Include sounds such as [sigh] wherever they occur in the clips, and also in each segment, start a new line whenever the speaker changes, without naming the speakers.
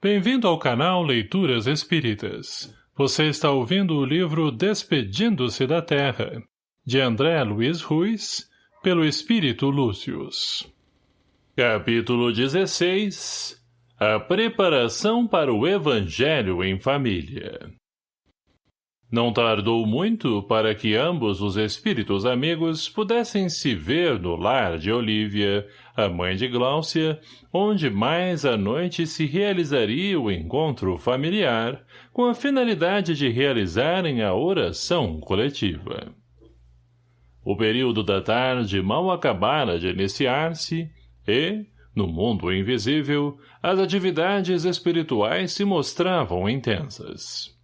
Bem-vindo ao canal Leituras Espíritas. Você está ouvindo o livro Despedindo-se da Terra, de André Luiz Ruiz, pelo Espírito Lúcius. Capítulo 16 A preparação para o Evangelho em Família não tardou muito para que ambos os espíritos amigos pudessem se ver no lar de Olívia, a mãe de Gláucia, onde mais à noite se realizaria o encontro familiar, com a finalidade de realizarem a oração coletiva. O período da tarde mal acabara de iniciar-se e, no mundo invisível, as atividades espirituais se mostravam intensas.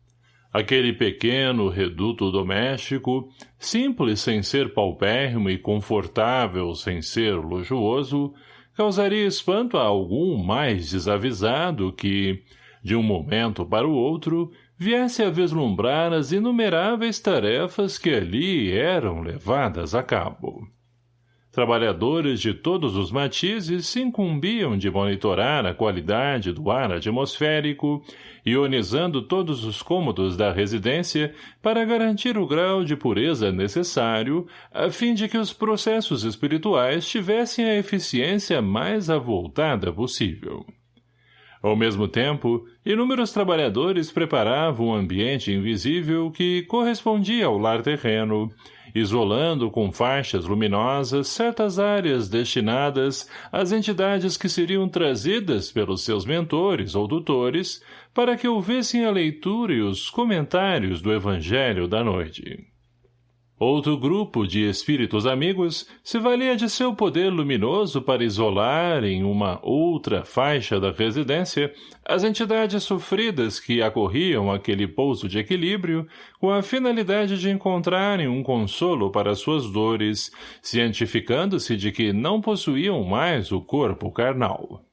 Aquele pequeno reduto doméstico, simples sem ser paupérrimo e confortável sem ser luxuoso, causaria espanto a algum mais desavisado que, de um momento para o outro, viesse a vislumbrar as inumeráveis tarefas que ali eram levadas a cabo. Trabalhadores de todos os matizes se incumbiam de monitorar a qualidade do ar atmosférico, ionizando todos os cômodos da residência para garantir o grau de pureza necessário, a fim de que os processos espirituais tivessem a eficiência mais avultada possível. Ao mesmo tempo, inúmeros trabalhadores preparavam um ambiente invisível que correspondia ao lar terreno, isolando com faixas luminosas certas áreas destinadas às entidades que seriam trazidas pelos seus mentores ou tutores para que ouvissem a leitura e os comentários do Evangelho da noite. Outro grupo de espíritos amigos se valia de seu poder luminoso para isolar em uma outra faixa da residência as entidades sofridas que acorriam aquele pouso de equilíbrio com a finalidade de encontrarem um consolo para suas dores, cientificando-se de que não possuíam mais o corpo carnal.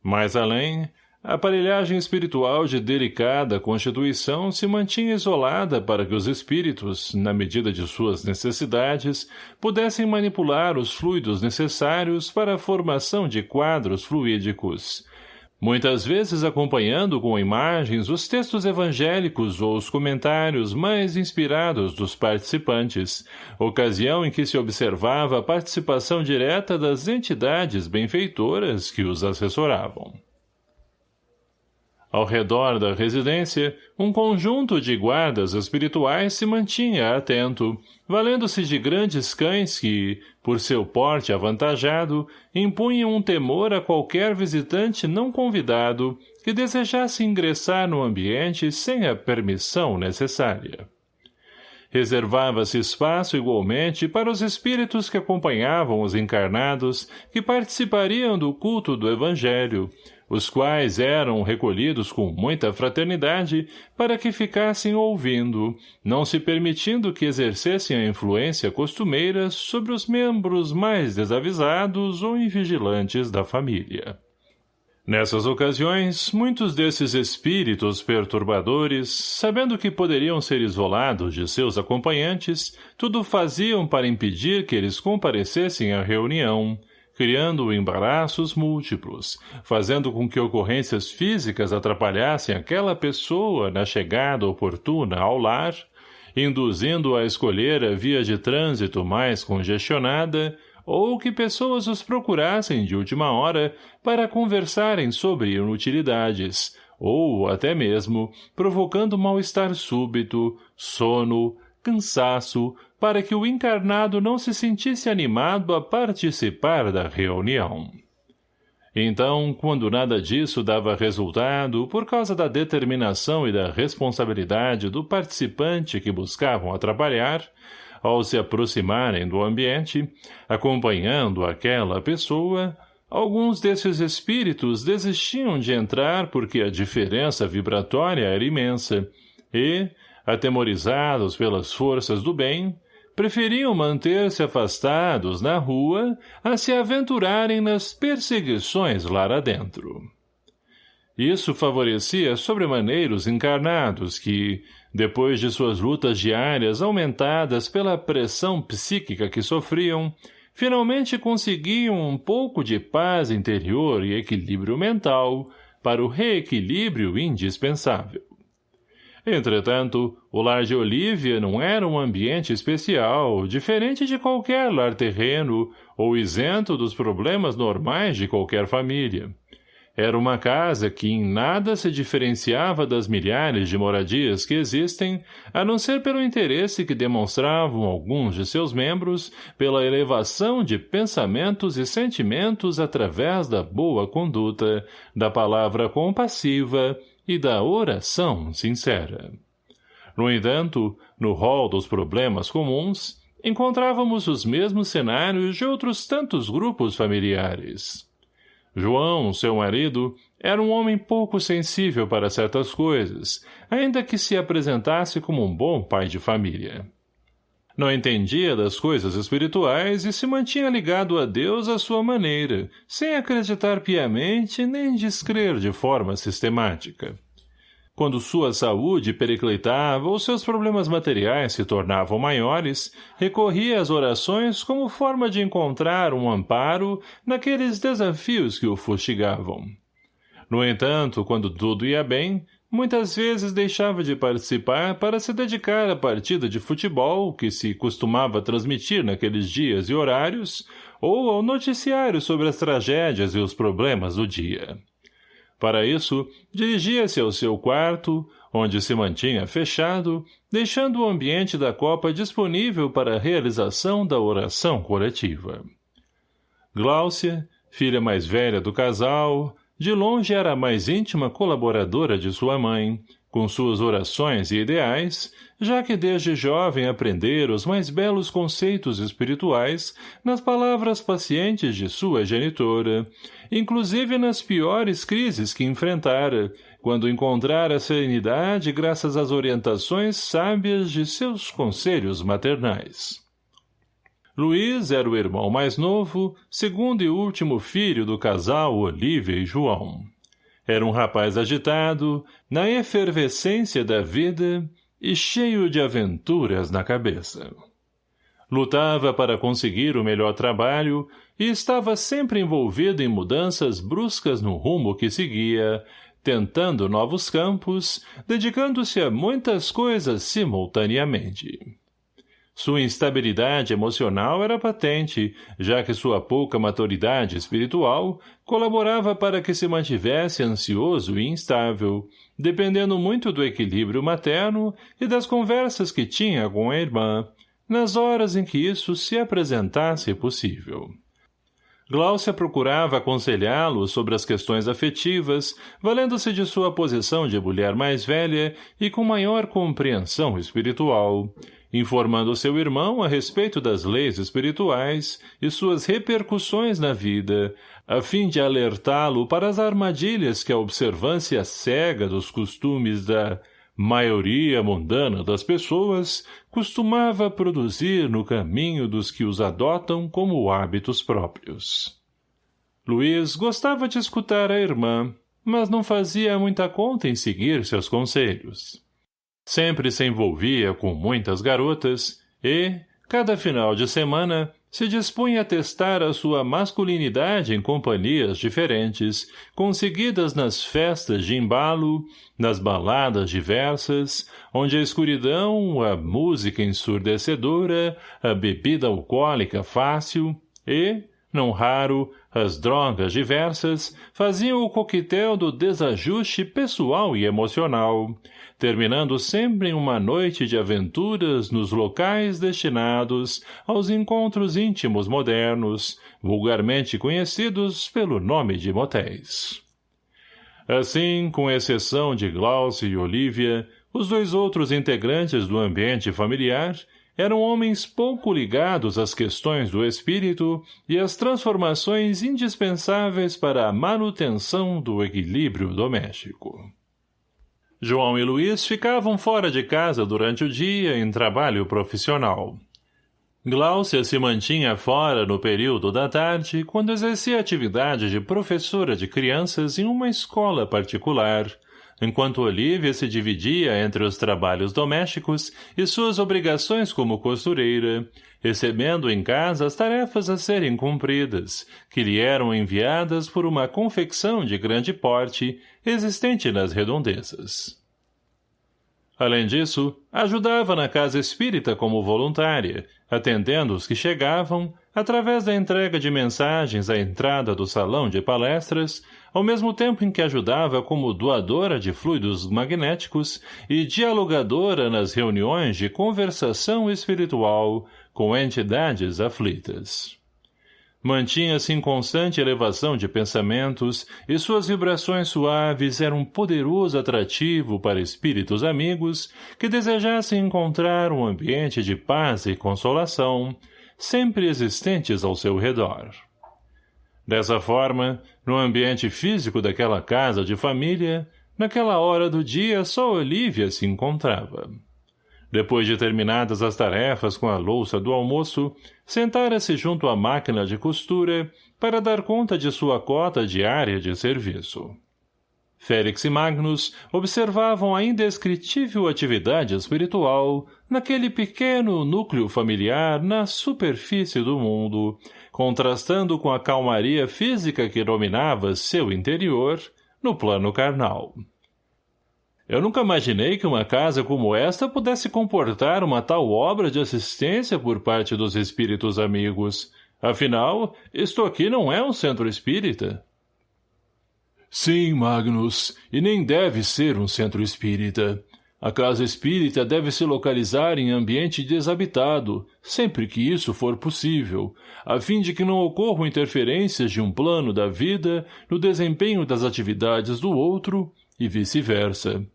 Mais além, a aparelhagem espiritual de delicada constituição se mantinha isolada para que os espíritos, na medida de suas necessidades, pudessem manipular os fluidos necessários para a formação de quadros fluídicos, muitas vezes acompanhando com imagens os textos evangélicos ou os comentários mais inspirados dos participantes, ocasião em que se observava a participação direta das entidades benfeitoras que os assessoravam. Ao redor da residência, um conjunto de guardas espirituais se mantinha atento, valendo-se de grandes cães que, por seu porte avantajado, impunham um temor a qualquer visitante não convidado que desejasse ingressar no ambiente sem a permissão necessária. Reservava-se espaço igualmente para os espíritos que acompanhavam os encarnados que participariam do culto do Evangelho, os quais eram recolhidos com muita fraternidade para que ficassem ouvindo, não se permitindo que exercessem a influência costumeira sobre os membros mais desavisados ou invigilantes da família. Nessas ocasiões, muitos desses espíritos perturbadores, sabendo que poderiam ser isolados de seus acompanhantes, tudo faziam para impedir que eles comparecessem à reunião, criando embaraços múltiplos, fazendo com que ocorrências físicas atrapalhassem aquela pessoa na chegada oportuna ao lar, induzindo-a a escolher a via de trânsito mais congestionada, ou que pessoas os procurassem de última hora para conversarem sobre inutilidades, ou, até mesmo, provocando mal-estar súbito, sono, cansaço, para que o encarnado não se sentisse animado a participar da reunião. Então, quando nada disso dava resultado por causa da determinação e da responsabilidade do participante que buscavam atrapalhar, ao se aproximarem do ambiente, acompanhando aquela pessoa, alguns desses espíritos desistiam de entrar porque a diferença vibratória era imensa e, atemorizados pelas forças do bem, preferiam manter-se afastados na rua a se aventurarem nas perseguições lá adentro. Isso favorecia sobremaneira os encarnados que, depois de suas lutas diárias aumentadas pela pressão psíquica que sofriam, finalmente conseguiam um pouco de paz interior e equilíbrio mental, para o reequilíbrio indispensável. Entretanto, o lar de Olívia não era um ambiente especial, diferente de qualquer lar terreno ou isento dos problemas normais de qualquer família. Era uma casa que em nada se diferenciava das milhares de moradias que existem, a não ser pelo interesse que demonstravam alguns de seus membros pela elevação de pensamentos e sentimentos através da boa conduta, da palavra compassiva e da oração sincera. No entanto, no rol dos problemas comuns, encontrávamos os mesmos cenários de outros tantos grupos familiares. João, seu marido, era um homem pouco sensível para certas coisas, ainda que se apresentasse como um bom pai de família. Não entendia das coisas espirituais e se mantinha ligado a Deus à sua maneira, sem acreditar piamente nem descrer de forma sistemática. Quando sua saúde periclitava ou seus problemas materiais se tornavam maiores, recorria às orações como forma de encontrar um amparo naqueles desafios que o fustigavam. No entanto, quando tudo ia bem, muitas vezes deixava de participar para se dedicar à partida de futebol que se costumava transmitir naqueles dias e horários, ou ao noticiário sobre as tragédias e os problemas do dia. Para isso, dirigia-se ao seu quarto, onde se mantinha fechado, deixando o ambiente da copa disponível para a realização da oração coletiva. Gláucia, filha mais velha do casal, de longe era a mais íntima colaboradora de sua mãe, com suas orações e ideais, já que desde jovem aprendera os mais belos conceitos espirituais nas palavras pacientes de sua genitora, inclusive nas piores crises que enfrentara, quando encontrara serenidade graças às orientações sábias de seus conselhos maternais. Luiz era o irmão mais novo, segundo e último filho do casal Olívia e João. Era um rapaz agitado, na efervescência da vida e cheio de aventuras na cabeça. Lutava para conseguir o melhor trabalho e estava sempre envolvido em mudanças bruscas no rumo que seguia, tentando novos campos, dedicando-se a muitas coisas simultaneamente. Sua instabilidade emocional era patente, já que sua pouca maturidade espiritual colaborava para que se mantivesse ansioso e instável, dependendo muito do equilíbrio materno e das conversas que tinha com a irmã, nas horas em que isso se apresentasse possível. Gláucia procurava aconselhá-lo sobre as questões afetivas, valendo-se de sua posição de mulher mais velha e com maior compreensão espiritual, informando seu irmão a respeito das leis espirituais e suas repercussões na vida, a fim de alertá-lo para as armadilhas que a observância cega dos costumes da maioria mundana das pessoas costumava produzir no caminho dos que os adotam como hábitos próprios. Luiz gostava de escutar a irmã, mas não fazia muita conta em seguir seus conselhos. Sempre se envolvia com muitas garotas e, cada final de semana, se dispunha a testar a sua masculinidade em companhias diferentes, conseguidas nas festas de embalo, nas baladas diversas, onde a escuridão, a música ensurdecedora, a bebida alcoólica fácil e, não raro, as drogas diversas faziam o coquetel do desajuste pessoal e emocional, terminando sempre em uma noite de aventuras nos locais destinados aos encontros íntimos modernos, vulgarmente conhecidos pelo nome de motéis. Assim, com exceção de Glaucio e Olivia, os dois outros integrantes do ambiente familiar eram homens pouco ligados às questões do espírito e às transformações indispensáveis para a manutenção do equilíbrio doméstico. João e Luiz ficavam fora de casa durante o dia em trabalho profissional. Gláucia se mantinha fora no período da tarde quando exercia atividade de professora de crianças em uma escola particular, enquanto Olívia se dividia entre os trabalhos domésticos e suas obrigações como costureira, recebendo em casa as tarefas a serem cumpridas, que lhe eram enviadas por uma confecção de grande porte existente nas redondezas. Além disso, ajudava na casa espírita como voluntária, atendendo os que chegavam, através da entrega de mensagens à entrada do salão de palestras, ao mesmo tempo em que ajudava como doadora de fluidos magnéticos e dialogadora nas reuniões de conversação espiritual com entidades aflitas. Mantinha-se em constante elevação de pensamentos e suas vibrações suaves eram um poderoso atrativo para espíritos amigos que desejassem encontrar um ambiente de paz e consolação, sempre existentes ao seu redor. Dessa forma, no ambiente físico daquela casa de família, naquela hora do dia só Olívia se encontrava. Depois de terminadas as tarefas com a louça do almoço, sentara-se junto à máquina de costura para dar conta de sua cota diária de serviço. Félix e Magnus observavam a indescritível atividade espiritual naquele pequeno núcleo familiar na superfície do mundo, contrastando com a calmaria física que dominava seu interior no plano carnal. Eu nunca imaginei que uma casa como esta pudesse comportar uma tal obra de assistência por parte dos espíritos amigos. Afinal, isto aqui não é um centro espírita. Sim, Magnus, e nem deve ser um centro espírita. A casa espírita deve se localizar em ambiente desabitado, sempre que isso for possível, a fim de que não ocorram interferências de um plano da vida no desempenho das atividades do outro e vice-versa.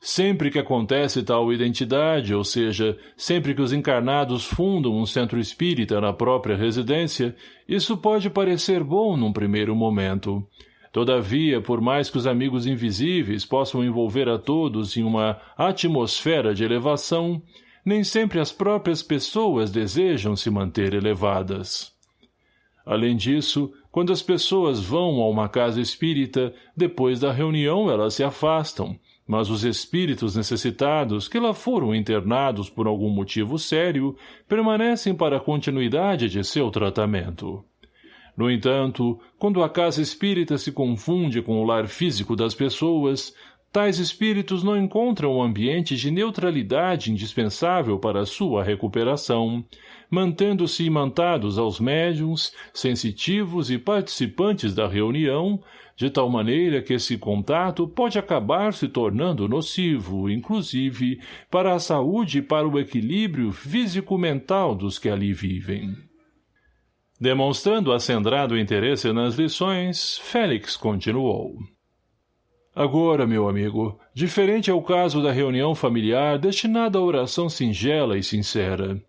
Sempre que acontece tal identidade, ou seja, sempre que os encarnados fundam um centro espírita na própria residência, isso pode parecer bom num primeiro momento. Todavia, por mais que os amigos invisíveis possam envolver a todos em uma atmosfera de elevação, nem sempre as próprias pessoas desejam se manter elevadas. Além disso, quando as pessoas vão a uma casa espírita, depois da reunião elas se afastam, mas os espíritos necessitados que lá foram internados por algum motivo sério permanecem para a continuidade de seu tratamento. No entanto, quando a casa espírita se confunde com o lar físico das pessoas, tais espíritos não encontram o ambiente de neutralidade indispensável para a sua recuperação, mantendo-se imantados aos médiums, sensitivos e participantes da reunião, de tal maneira que esse contato pode acabar se tornando nocivo, inclusive, para a saúde e para o equilíbrio físico-mental dos que ali vivem. Demonstrando acendrado interesse nas lições, Félix continuou. Agora, meu amigo, diferente é o caso da reunião familiar destinada à oração singela e sincera.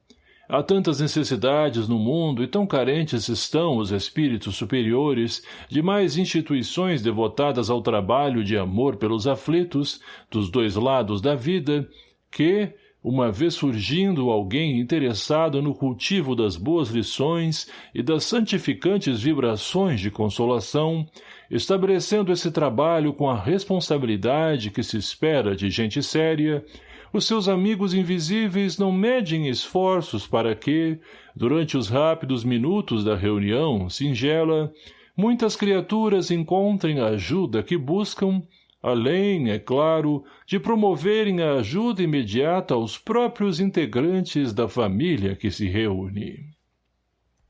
Há tantas necessidades no mundo e tão carentes estão os espíritos superiores de mais instituições devotadas ao trabalho de amor pelos aflitos, dos dois lados da vida, que, uma vez surgindo alguém interessado no cultivo das boas lições e das santificantes vibrações de consolação, estabelecendo esse trabalho com a responsabilidade que se espera de gente séria, os seus amigos invisíveis não medem esforços para que, durante os rápidos minutos da reunião singela, muitas criaturas encontrem a ajuda que buscam, além, é claro, de promoverem a ajuda imediata aos próprios integrantes da família que se reúne.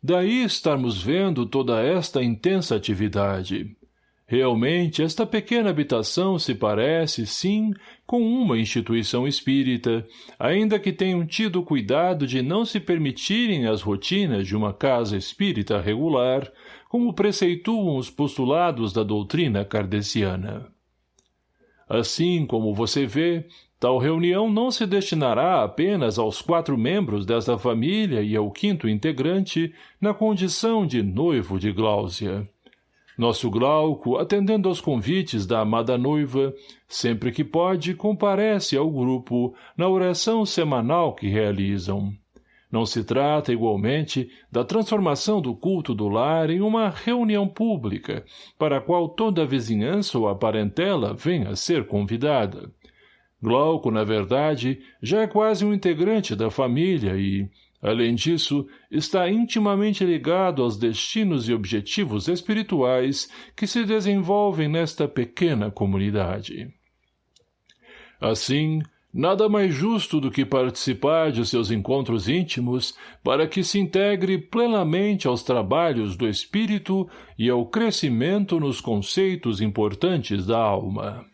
Daí estarmos vendo toda esta intensa atividade, Realmente, esta pequena habitação se parece, sim, com uma instituição espírita, ainda que tenham tido cuidado de não se permitirem as rotinas de uma casa espírita regular, como preceituam os postulados da doutrina kardeciana. Assim como você vê, tal reunião não se destinará apenas aos quatro membros desta família e ao quinto integrante na condição de noivo de Gláusia. Nosso Glauco, atendendo aos convites da amada noiva, sempre que pode, comparece ao grupo na oração semanal que realizam. Não se trata, igualmente, da transformação do culto do lar em uma reunião pública, para a qual toda a vizinhança ou a parentela venha a ser convidada. Glauco, na verdade, já é quase um integrante da família e, além disso, está intimamente ligado aos destinos e objetivos espirituais que se desenvolvem nesta pequena comunidade. Assim, Nada mais justo do que participar de seus encontros íntimos para que se integre plenamente aos trabalhos do espírito e ao crescimento nos conceitos importantes da alma.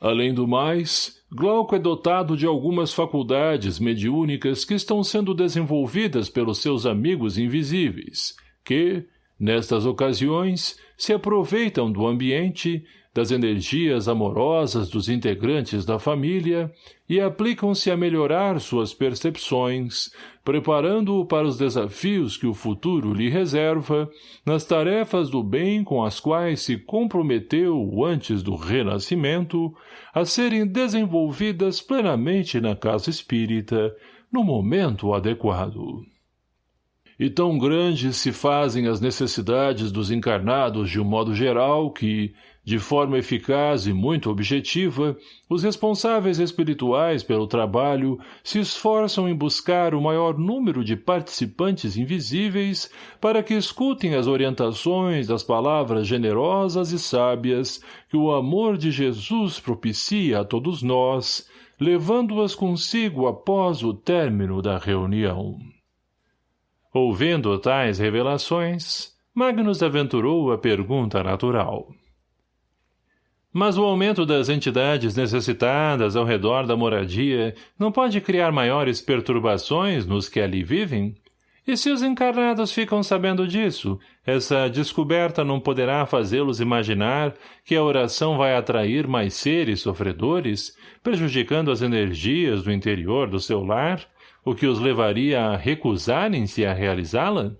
Além do mais, Glauco é dotado de algumas faculdades mediúnicas que estão sendo desenvolvidas pelos seus amigos invisíveis, que, nestas ocasiões, se aproveitam do ambiente, das energias amorosas dos integrantes da família e aplicam-se a melhorar suas percepções, preparando-o para os desafios que o futuro lhe reserva nas tarefas do bem com as quais se comprometeu antes do renascimento a serem desenvolvidas plenamente na casa espírita no momento adequado. E tão grandes se fazem as necessidades dos encarnados de um modo geral que, de forma eficaz e muito objetiva, os responsáveis espirituais pelo trabalho se esforçam em buscar o maior número de participantes invisíveis para que escutem as orientações das palavras generosas e sábias que o amor de Jesus propicia a todos nós, levando-as consigo após o término da reunião. Ouvindo tais revelações, Magnus aventurou a pergunta natural. — mas o aumento das entidades necessitadas ao redor da moradia não pode criar maiores perturbações nos que ali vivem? E se os encarnados ficam sabendo disso, essa descoberta não poderá fazê-los imaginar que a oração vai atrair mais seres sofredores, prejudicando as energias do interior do seu lar, o que os levaria a recusarem-se a realizá-la?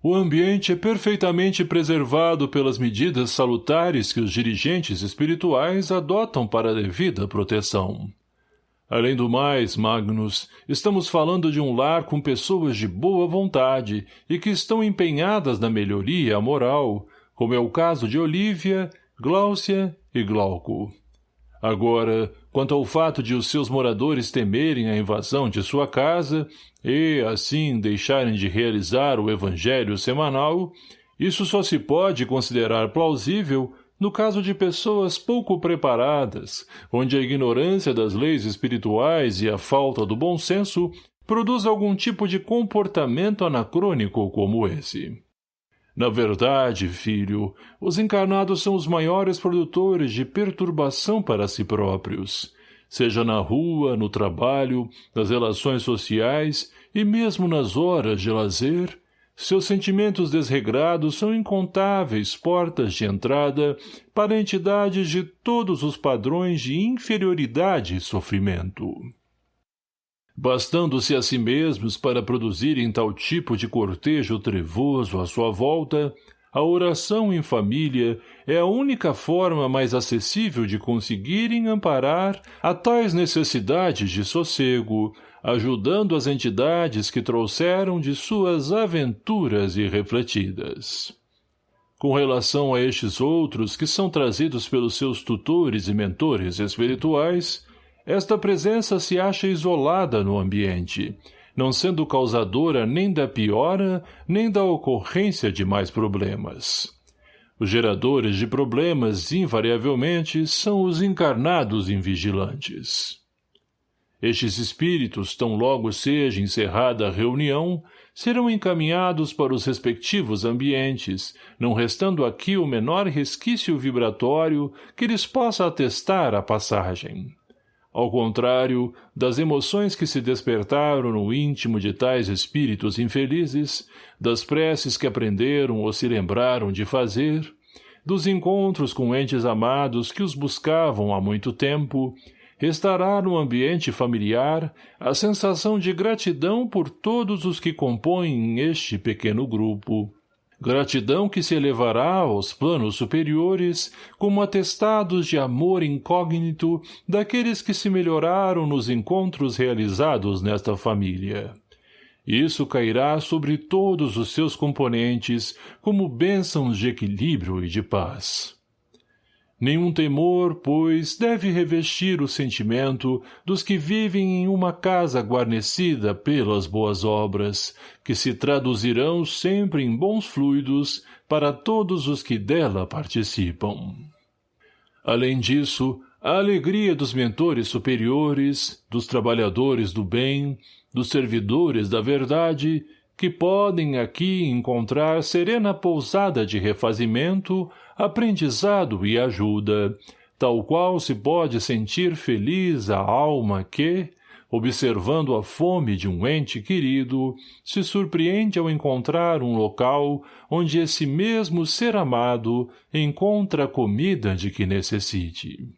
O ambiente é perfeitamente preservado pelas medidas salutares que os dirigentes espirituais adotam para a devida proteção. Além do mais, Magnus, estamos falando de um lar com pessoas de boa vontade e que estão empenhadas na melhoria moral, como é o caso de Olívia, Gláucia e Glauco. Agora, quanto ao fato de os seus moradores temerem a invasão de sua casa e, assim, deixarem de realizar o evangelho semanal, isso só se pode considerar plausível no caso de pessoas pouco preparadas, onde a ignorância das leis espirituais e a falta do bom senso produz algum tipo de comportamento anacrônico como esse. Na verdade, filho, os encarnados são os maiores produtores de perturbação para si próprios, seja na rua, no trabalho, nas relações sociais e mesmo nas horas de lazer, seus sentimentos desregrados são incontáveis portas de entrada para entidades de todos os padrões de inferioridade e sofrimento bastando-se a si mesmos para produzirem tal tipo de cortejo trevoso à sua volta, a oração em família é a única forma mais acessível de conseguirem amparar a tais necessidades de sossego, ajudando as entidades que trouxeram de suas aventuras irrefletidas. Com relação a estes outros que são trazidos pelos seus tutores e mentores espirituais, esta presença se acha isolada no ambiente, não sendo causadora nem da piora, nem da ocorrência de mais problemas. Os geradores de problemas, invariavelmente, são os encarnados invigilantes. Estes espíritos, tão logo seja encerrada a reunião, serão encaminhados para os respectivos ambientes, não restando aqui o menor resquício vibratório que lhes possa atestar a passagem. Ao contrário, das emoções que se despertaram no íntimo de tais espíritos infelizes, das preces que aprenderam ou se lembraram de fazer, dos encontros com entes amados que os buscavam há muito tempo, restará no ambiente familiar a sensação de gratidão por todos os que compõem este pequeno grupo, Gratidão que se elevará aos planos superiores como atestados de amor incógnito daqueles que se melhoraram nos encontros realizados nesta família. Isso cairá sobre todos os seus componentes como bênçãos de equilíbrio e de paz. Nenhum temor, pois, deve revestir o sentimento dos que vivem em uma casa guarnecida pelas boas obras, que se traduzirão sempre em bons fluidos para todos os que dela participam. Além disso, a alegria dos mentores superiores, dos trabalhadores do bem, dos servidores da verdade, que podem aqui encontrar serena pousada de refazimento, aprendizado e ajuda, tal qual se pode sentir feliz a alma que, observando a fome de um ente querido, se surpreende ao encontrar um local onde esse mesmo ser amado encontra a comida de que necessite.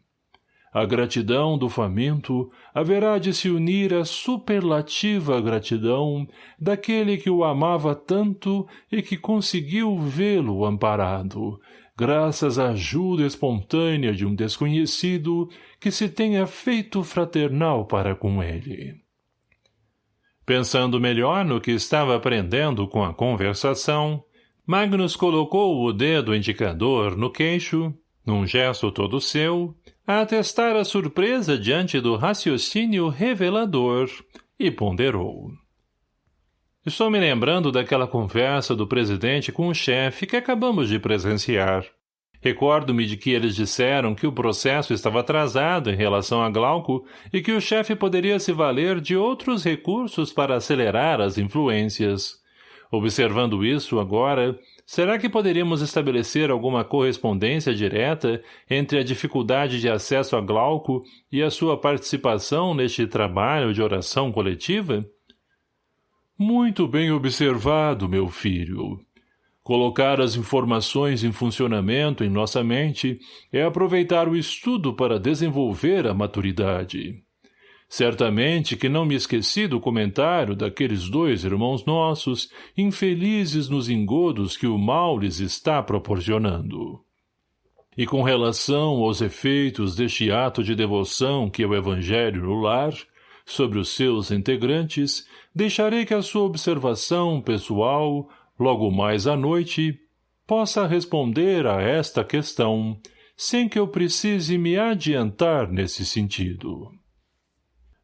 A gratidão do faminto haverá de se unir à superlativa gratidão daquele que o amava tanto e que conseguiu vê-lo amparado, graças à ajuda espontânea de um desconhecido que se tenha feito fraternal para com ele. Pensando melhor no que estava aprendendo com a conversação, Magnus colocou o dedo indicador no queixo, num gesto todo seu, a atestar a surpresa diante do raciocínio revelador, e ponderou. Estou me lembrando daquela conversa do presidente com o chefe que acabamos de presenciar. Recordo-me de que eles disseram que o processo estava atrasado em relação a Glauco e que o chefe poderia se valer de outros recursos para acelerar as influências. Observando isso agora, será que poderíamos estabelecer alguma correspondência direta entre a dificuldade de acesso a Glauco e a sua participação neste trabalho de oração coletiva? Muito bem observado, meu filho. Colocar as informações em funcionamento em nossa mente é aproveitar o estudo para desenvolver a maturidade. Certamente que não me esqueci do comentário daqueles dois irmãos nossos, infelizes nos engodos que o mal lhes está proporcionando. E com relação aos efeitos deste ato de devoção que é o Evangelho no lar, sobre os seus integrantes, deixarei que a sua observação pessoal, logo mais à noite, possa responder a esta questão, sem que eu precise me adiantar nesse sentido.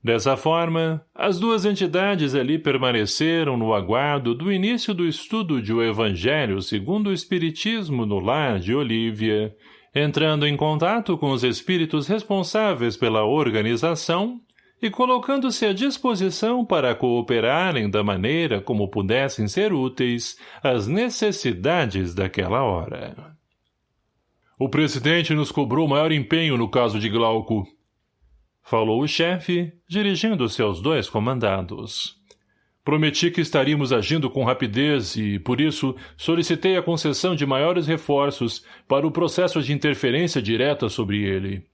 Dessa forma, as duas entidades ali permaneceram no aguardo do início do estudo de O Evangelho segundo o Espiritismo no lar de Olívia, entrando em contato com os espíritos responsáveis pela organização e colocando-se à disposição para cooperarem da maneira como pudessem ser úteis às necessidades daquela hora. O presidente nos cobrou maior empenho no caso de Glauco. Falou o chefe, dirigindo-se aos dois comandados. Prometi que estaríamos agindo com rapidez e, por isso, solicitei a concessão de maiores reforços para o processo de interferência direta sobre ele.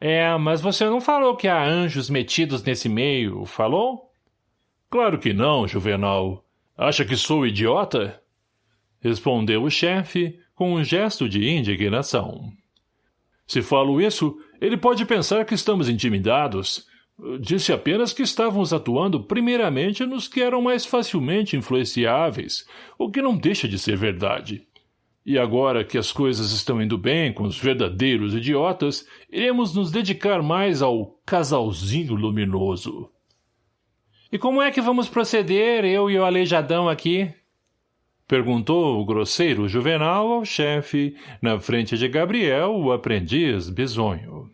É, mas você não falou que há anjos metidos nesse meio, falou? Claro que não, Juvenal. Acha que sou idiota? Respondeu o chefe com um gesto de indignação. Se falo isso, ele pode pensar que estamos intimidados. Disse apenas que estávamos atuando primeiramente nos que eram mais facilmente influenciáveis, o que não deixa de ser verdade. E agora que as coisas estão indo bem com os verdadeiros idiotas, iremos nos dedicar mais ao casalzinho luminoso. E como é que vamos proceder, eu e o aleijadão aqui? Perguntou o grosseiro Juvenal ao chefe, na frente de Gabriel, o aprendiz bisonho.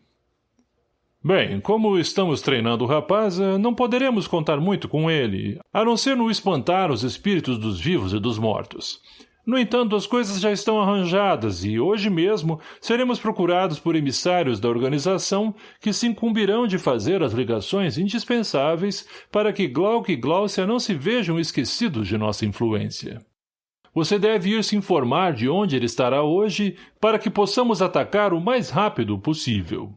Bem, como estamos treinando o rapaz, não poderemos contar muito com ele, a não ser no espantar os espíritos dos vivos e dos mortos. No entanto, as coisas já estão arranjadas e, hoje mesmo, seremos procurados por emissários da organização que se incumbirão de fazer as ligações indispensáveis para que Glauco e Gláucia não se vejam esquecidos de nossa influência. Você deve ir se informar de onde ele estará hoje para que possamos atacar o mais rápido possível.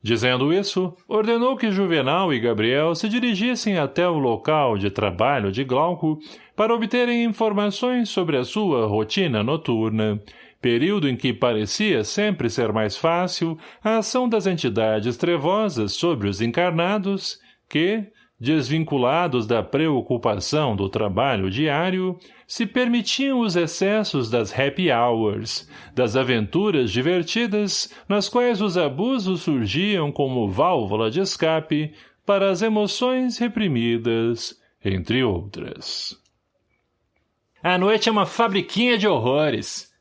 Dizendo isso, ordenou que Juvenal e Gabriel se dirigissem até o local de trabalho de Glauco para obterem informações sobre a sua rotina noturna, período em que parecia sempre ser mais fácil a ação das entidades trevosas sobre os encarnados, que, desvinculados da preocupação do trabalho diário, se permitiam os excessos das happy hours, das aventuras divertidas nas quais os abusos surgiam como válvula de escape para as emoções reprimidas, entre outras.
A noite é uma fabriquinha de horrores,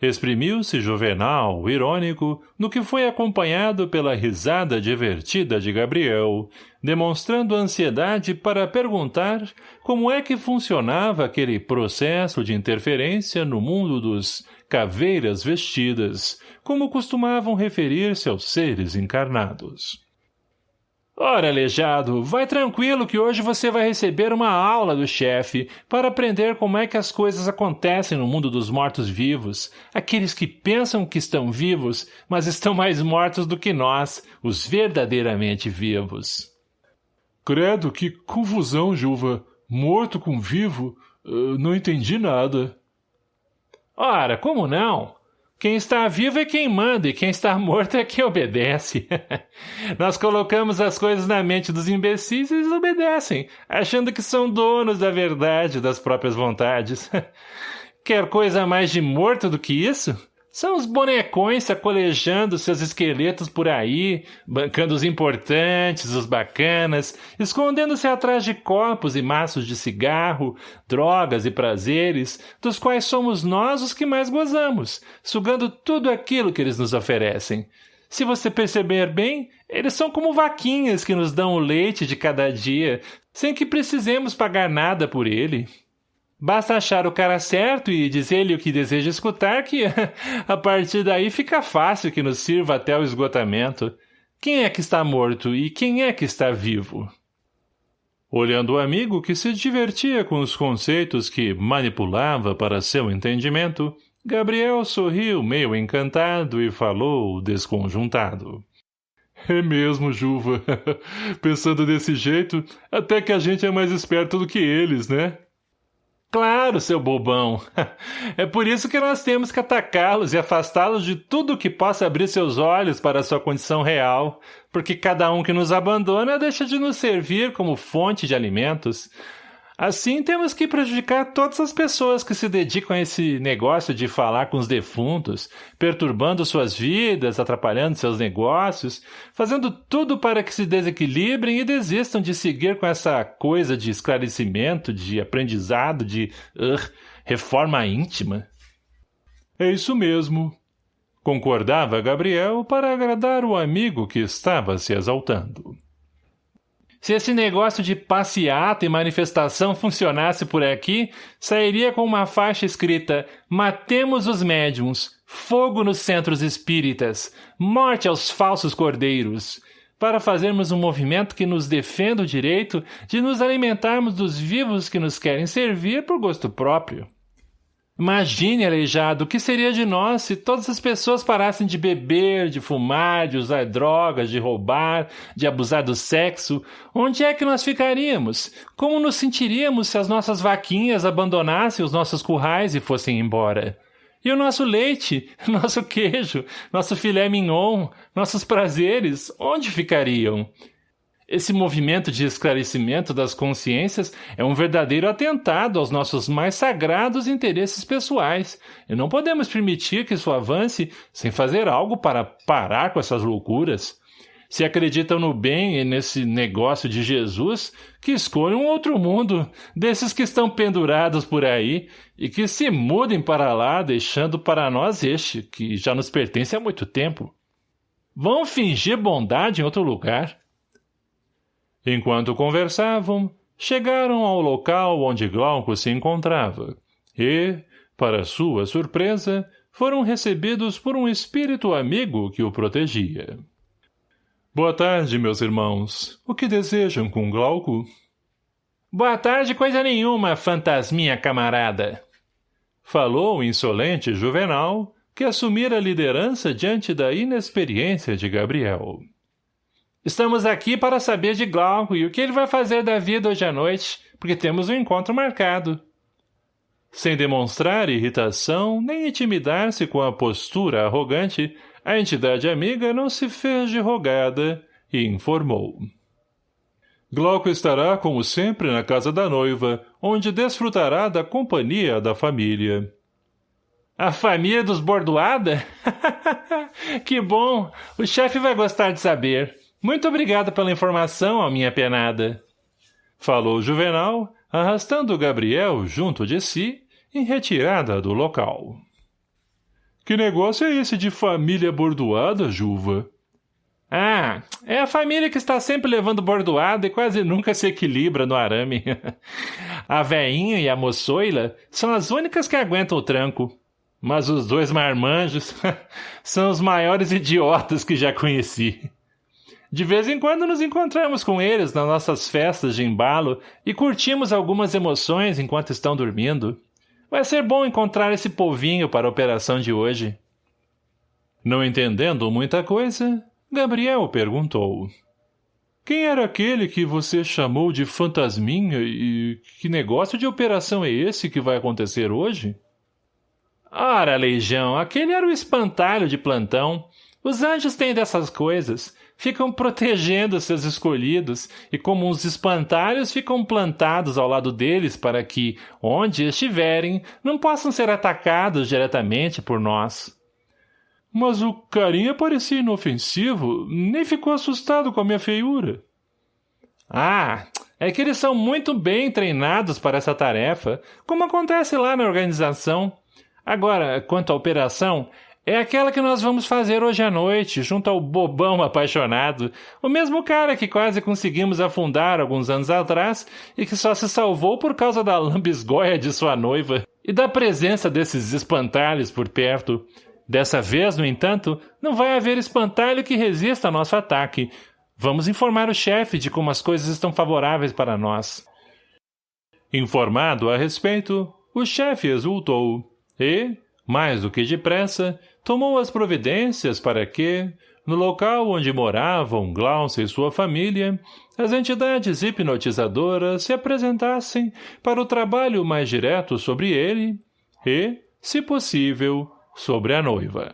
Exprimiu-se Juvenal, irônico, no que foi acompanhado pela risada divertida de Gabriel, demonstrando ansiedade para perguntar como é que funcionava aquele processo de interferência no mundo dos caveiras vestidas, como costumavam referir-se aos seres encarnados.
Ora, aleijado, vai tranquilo que hoje você vai receber uma aula do chefe para aprender como é que as coisas acontecem no mundo dos mortos-vivos, aqueles que pensam que estão vivos, mas estão mais mortos do que nós, os verdadeiramente vivos.
Credo, que confusão, Juva. Morto com vivo? Uh, não entendi nada.
Ora, como não? Quem está vivo é quem manda e quem está morto é quem obedece. [laughs] Nós colocamos as coisas na mente dos imbecis e eles obedecem, achando que são donos da verdade das próprias vontades. [laughs] Quer coisa mais de morto do que isso? São os bonecões sacolejando seus esqueletos por aí, bancando os importantes, os bacanas, escondendo-se atrás de copos e maços de cigarro, drogas e prazeres, dos quais somos nós os que mais gozamos, sugando tudo aquilo que eles nos oferecem. Se você perceber bem, eles são como vaquinhas que nos dão o leite de cada dia, sem que precisemos pagar nada por ele. Basta achar o cara certo e dizer-lhe o que deseja escutar que, [laughs] a partir daí, fica fácil que nos sirva até o esgotamento. Quem é que está morto e quem é que está vivo? Olhando o amigo que se divertia com os conceitos que manipulava para seu entendimento, Gabriel sorriu meio encantado e falou desconjuntado. É mesmo, Juva. [laughs] Pensando desse jeito, até que a gente é mais esperto do que eles, né? Claro, seu bobão. [laughs] É por isso que nós temos que atacá-los e afastá-los de tudo que possa abrir seus olhos para a sua condição real, porque cada um que nos abandona deixa de nos servir como fonte de alimentos. Assim, temos que prejudicar todas as pessoas que se dedicam a esse negócio de falar com os defuntos, perturbando suas vidas, atrapalhando seus negócios, fazendo tudo para que se desequilibrem e desistam de seguir com essa coisa de esclarecimento, de aprendizado, de uh, reforma íntima.
É isso mesmo, concordava Gabriel para agradar o amigo que estava se exaltando.
Se esse negócio de passeata e manifestação funcionasse por aqui, sairia com uma faixa escrita Matemos os médiums, fogo nos centros espíritas, morte aos falsos cordeiros, para fazermos um movimento que nos defenda o direito de nos alimentarmos dos vivos que nos querem servir por gosto próprio. Imagine, aleijado, o que seria de nós se todas as pessoas parassem de beber, de fumar, de usar drogas, de roubar, de abusar do sexo. Onde é que nós ficaríamos? Como nos sentiríamos se as nossas vaquinhas abandonassem os nossos currais e fossem embora? E o nosso leite, [laughs] nosso queijo, nosso filé mignon, nossos prazeres, onde ficariam? Esse movimento de esclarecimento das consciências é um verdadeiro atentado aos nossos mais sagrados interesses pessoais, e não podemos permitir que isso avance sem fazer algo para parar com essas loucuras. Se acreditam no bem e nesse negócio de Jesus, que escolham outro mundo, desses que estão pendurados por aí, e que se mudem para lá, deixando para nós este, que já nos pertence há muito tempo. Vão fingir bondade em outro lugar.
Enquanto conversavam, chegaram ao local onde Glauco se encontrava e, para sua surpresa, foram recebidos por um espírito amigo que o protegia. Boa tarde, meus irmãos. O que desejam com Glauco?
Boa tarde, coisa nenhuma, fantasminha camarada.
Falou o insolente Juvenal, que assumira a liderança diante da inexperiência de Gabriel.
Estamos aqui para saber de Glauco e o que ele vai fazer da vida hoje à noite, porque temos um encontro marcado.
Sem demonstrar irritação, nem intimidar-se com a postura arrogante, a entidade amiga não se fez de rogada e informou. Glauco estará, como sempre, na casa da noiva, onde desfrutará da companhia da família.
A família dos Bordoada? [laughs] que bom! O chefe vai gostar de saber. Muito obrigado pela informação, a minha penada.
Falou Juvenal, arrastando Gabriel junto de si, em retirada do local. Que negócio é esse de família bordoada, Juva?
Ah, é a família que está sempre levando bordoada e quase nunca se equilibra no arame. [laughs] a veinha e a moçoila são as únicas que aguentam o tranco. Mas os dois marmanjos [laughs] são os maiores idiotas que já conheci. De vez em quando nos encontramos com eles nas nossas festas de embalo e curtimos algumas emoções enquanto estão dormindo. Vai ser bom encontrar esse povinho para a operação de hoje.
Não entendendo muita coisa, Gabriel perguntou. Quem era aquele que você chamou de fantasminha e que negócio de operação é esse que vai acontecer hoje?
Ora, Leijão, aquele era o espantalho de plantão. Os anjos têm dessas coisas. Ficam protegendo seus escolhidos e como uns espantalhos ficam plantados ao lado deles para que, onde estiverem, não possam ser atacados diretamente por nós.
Mas o carinha parecia inofensivo, nem ficou assustado com a minha feiura.
Ah, é que eles são muito bem treinados para essa tarefa, como acontece lá na organização. Agora, quanto à operação, é aquela que nós vamos fazer hoje à noite, junto ao bobão apaixonado, o mesmo cara que quase conseguimos afundar alguns anos atrás e que só se salvou por causa da lambisgoia de sua noiva e da presença desses espantalhos por perto. Dessa vez, no entanto, não vai haver espantalho que resista ao nosso ataque. Vamos informar o chefe de como as coisas estão favoráveis para nós.
Informado a respeito, o chefe exultou e, mais do que depressa, tomou as providências para que, no local onde moravam Glaucia e sua família, as entidades hipnotizadoras se apresentassem para o trabalho mais direto sobre ele e, se possível, sobre a noiva.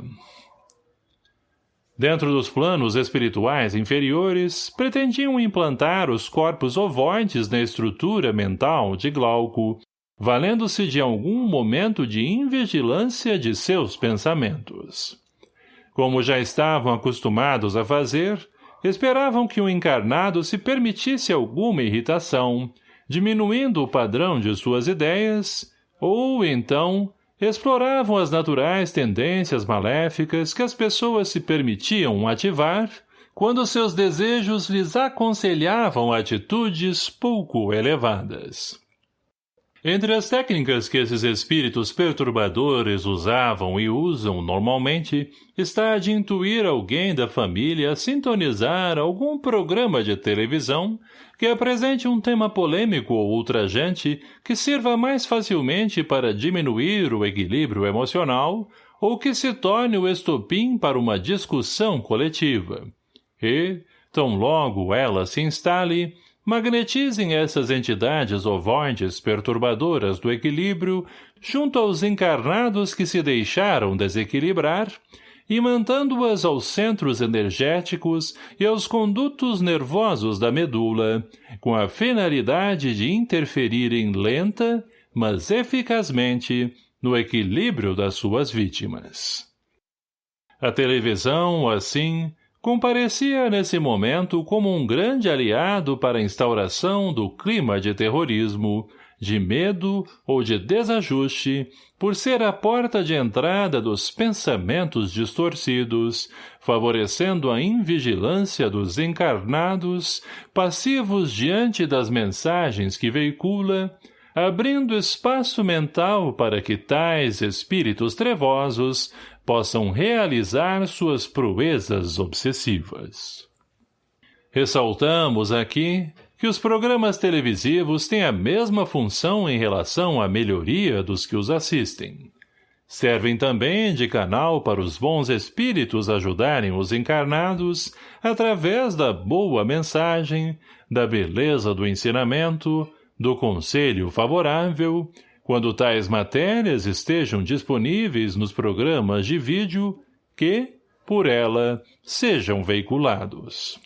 Dentro dos planos espirituais inferiores, pretendiam implantar os corpos ovoides na estrutura mental de Glauco, valendo-se de algum momento de invigilância de seus pensamentos. Como já estavam acostumados a fazer, esperavam que o encarnado se permitisse alguma irritação, diminuindo o padrão de suas ideias, ou, então, exploravam as naturais tendências maléficas que as pessoas se permitiam ativar quando seus desejos lhes aconselhavam atitudes pouco elevadas. Entre as técnicas que esses espíritos perturbadores usavam e usam normalmente, está a de intuir alguém da família a sintonizar algum programa de televisão que apresente um tema polêmico ou ultrajante que sirva mais facilmente para diminuir o equilíbrio emocional ou que se torne o estopim para uma discussão coletiva. E, tão logo ela se instale, magnetizem essas entidades ovoides perturbadoras do equilíbrio junto aos encarnados que se deixaram desequilibrar e mantando-as aos centros energéticos e aos condutos nervosos da medula, com a finalidade de interferirem lenta, mas eficazmente, no equilíbrio das suas vítimas. A televisão, assim, comparecia nesse momento como um grande aliado para a instauração do clima de terrorismo, de medo ou de desajuste, por ser a porta de entrada dos pensamentos distorcidos, favorecendo a invigilância dos encarnados, passivos diante das mensagens que veicula, abrindo espaço mental para que tais espíritos trevosos possam realizar suas proezas obsessivas. Ressaltamos aqui que os programas televisivos têm a mesma função em relação à melhoria dos que os assistem. Servem também de canal para os bons espíritos ajudarem os encarnados através da boa mensagem, da beleza do ensinamento, do conselho favorável, quando tais matérias estejam disponíveis nos programas de vídeo que, por ela, sejam veiculados.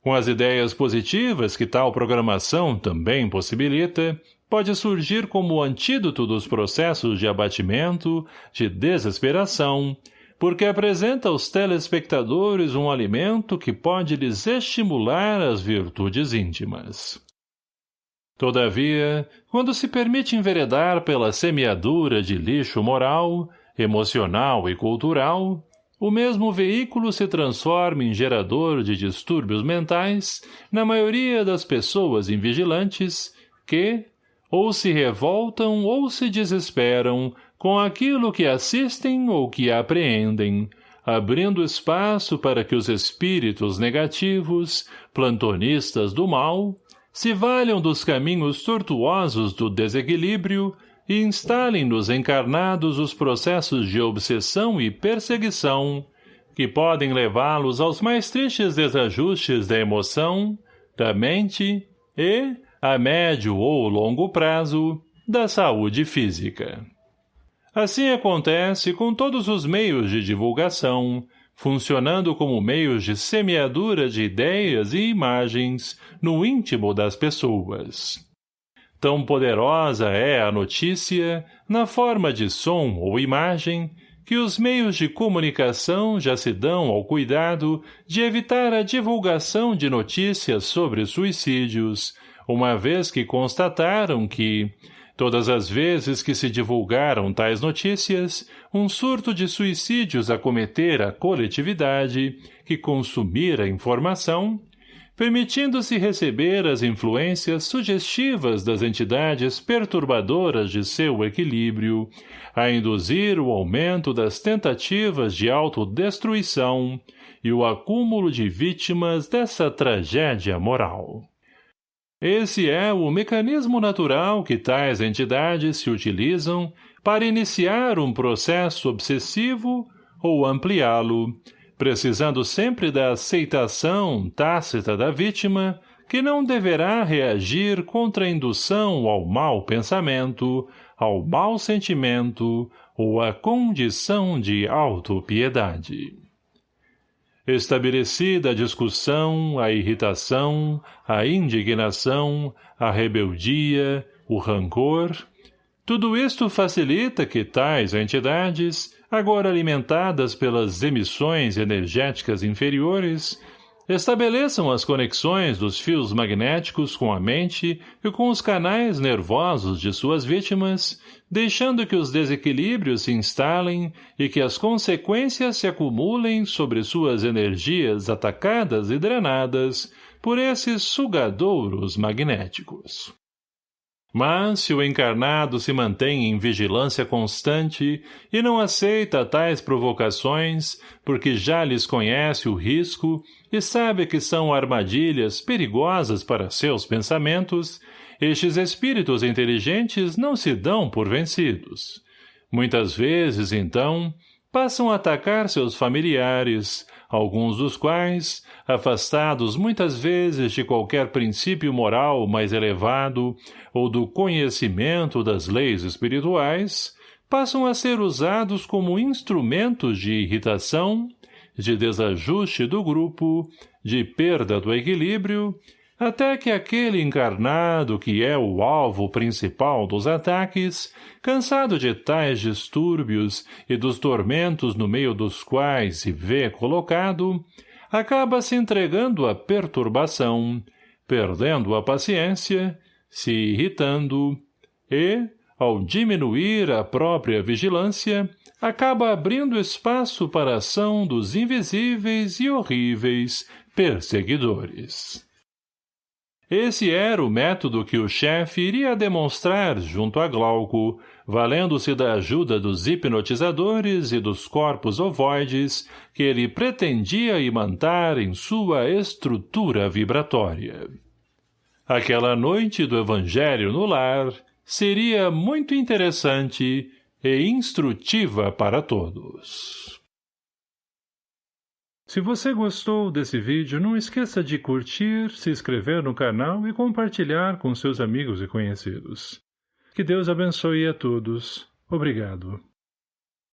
Com as ideias positivas que tal programação também possibilita, pode surgir como antídoto dos processos de abatimento, de desesperação, porque apresenta aos telespectadores um alimento que pode lhes estimular as virtudes íntimas. Todavia, quando se permite enveredar pela semeadura de lixo moral, emocional e cultural, o mesmo veículo se transforma em gerador de distúrbios mentais na maioria das pessoas invigilantes que, ou se revoltam ou se desesperam com aquilo que assistem ou que apreendem, abrindo espaço para que os espíritos negativos, plantonistas do mal, se valham dos caminhos tortuosos do desequilíbrio e instalem nos encarnados os processos de obsessão e perseguição, que podem levá-los aos mais tristes desajustes da emoção, da mente e, a médio ou longo prazo, da saúde física. Assim acontece com todos os meios de divulgação, funcionando como meios de semeadura de ideias e imagens no íntimo das pessoas. Tão poderosa é a notícia, na forma de som ou imagem, que os meios de comunicação já se dão ao cuidado de evitar a divulgação de notícias sobre suicídios, uma vez que constataram que, todas as vezes que se divulgaram tais notícias, um surto de suicídios acometer a coletividade, que consumira a informação, permitindo-se receber as influências sugestivas das entidades perturbadoras de seu equilíbrio, a induzir o aumento das tentativas de autodestruição e o acúmulo de vítimas dessa tragédia moral. Esse é o mecanismo natural que tais entidades se utilizam para iniciar um processo obsessivo ou ampliá-lo, precisando sempre da aceitação tácita da vítima, que não deverá reagir contra indução ao mau pensamento, ao mau sentimento ou à condição de autopiedade. Estabelecida a discussão, a irritação, a indignação, a rebeldia, o rancor, tudo isto facilita que tais entidades agora alimentadas pelas emissões energéticas inferiores, estabeleçam as conexões dos fios magnéticos com a mente e com os canais nervosos de suas vítimas, deixando que os desequilíbrios se instalem e que as consequências se acumulem sobre suas energias atacadas e drenadas por esses sugadouros magnéticos. Mas, se o encarnado se mantém em vigilância constante e não aceita tais provocações, porque já lhes conhece o risco e sabe que são armadilhas perigosas para seus pensamentos, estes espíritos inteligentes não se dão por vencidos. Muitas vezes, então, passam a atacar seus familiares, alguns dos quais, afastados muitas vezes de qualquer princípio moral mais elevado ou do conhecimento das leis espirituais, passam a ser usados como instrumentos de irritação, de desajuste do grupo, de perda do equilíbrio até que aquele encarnado que é o alvo principal dos ataques, cansado de tais distúrbios e dos tormentos no meio dos quais se vê colocado, acaba se entregando à perturbação, perdendo a paciência, se irritando e, ao diminuir a própria vigilância, acaba abrindo espaço para a ação dos invisíveis e horríveis perseguidores. Esse era o método que o chefe iria demonstrar junto a Glauco, valendo-se da ajuda dos hipnotizadores e dos corpos ovoides que ele pretendia imantar em sua estrutura vibratória. Aquela noite do Evangelho no lar seria muito interessante e instrutiva para todos. Se você gostou desse vídeo, não esqueça de curtir, se inscrever no canal e compartilhar com seus amigos e conhecidos. Que Deus abençoe a todos. Obrigado.